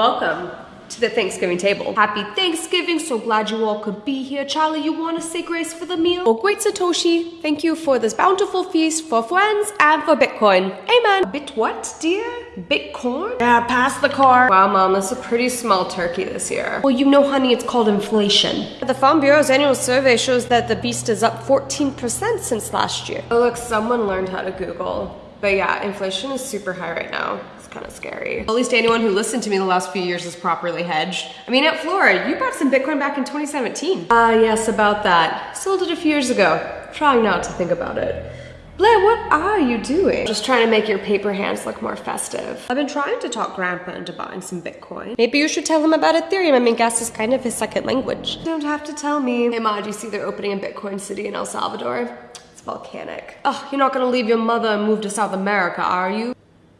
Welcome to the Thanksgiving table. Happy Thanksgiving, so glad you all could be here. Charlie, you want to say grace for the meal? Oh, great Satoshi, thank you for this bountiful feast for friends and for Bitcoin. Amen. Bit what, dear? Bitcoin? Yeah, pass the car. Wow, mom, that's a pretty small turkey this year. Well, you know, honey, it's called inflation. The Farm Bureau's annual survey shows that the beast is up 14% since last year. Oh, look, someone learned how to Google. But yeah, inflation is super high right now. It's kind of scary. At least anyone who listened to me the last few years is properly hedged. I mean, Aunt Flora, you bought some Bitcoin back in 2017. Ah, uh, yes, about that. Sold it a few years ago. Trying not to think about it. Blair, what are you doing? Just trying to make your paper hands look more festive. I've been trying to talk Grandpa into buying some Bitcoin. Maybe you should tell him about Ethereum. I mean, gas is kind of his second language. You don't have to tell me. Hey, Ma, do you see they're opening a Bitcoin city in El Salvador? It's volcanic. Oh, you're not gonna leave your mother and move to South America, are you?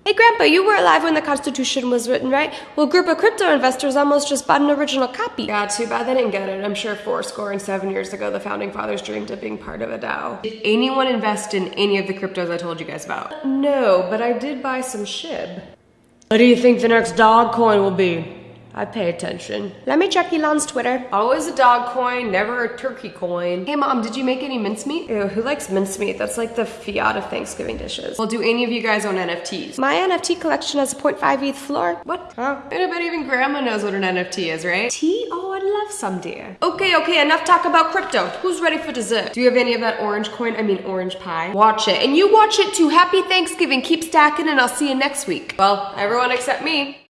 Hey Grandpa, you were alive when the Constitution was written, right? Well, a group of crypto investors almost just bought an original copy. Yeah, too bad they didn't get it. I'm sure four score and seven years ago, the Founding Fathers dreamed of being part of a DAO. Did anyone invest in any of the cryptos I told you guys about? No, but I did buy some SHIB. What do you think the next dog coin will be? I pay attention. Let me check Elon's Twitter. Always a dog coin, never a turkey coin. Hey mom, did you make any mincemeat? Ew, who likes mincemeat? That's like the fiat of Thanksgiving dishes. Well, do any of you guys own NFTs? My NFT collection has a 0.5 ETH floor. What? Huh? Bet even grandma knows what an NFT is, right? Tea? Oh, I'd love some, dear. Okay, okay, enough talk about crypto. Who's ready for dessert? Do you have any of that orange coin? I mean orange pie. Watch it. And you watch it too. Happy Thanksgiving. Keep stacking and I'll see you next week. Well, everyone except me.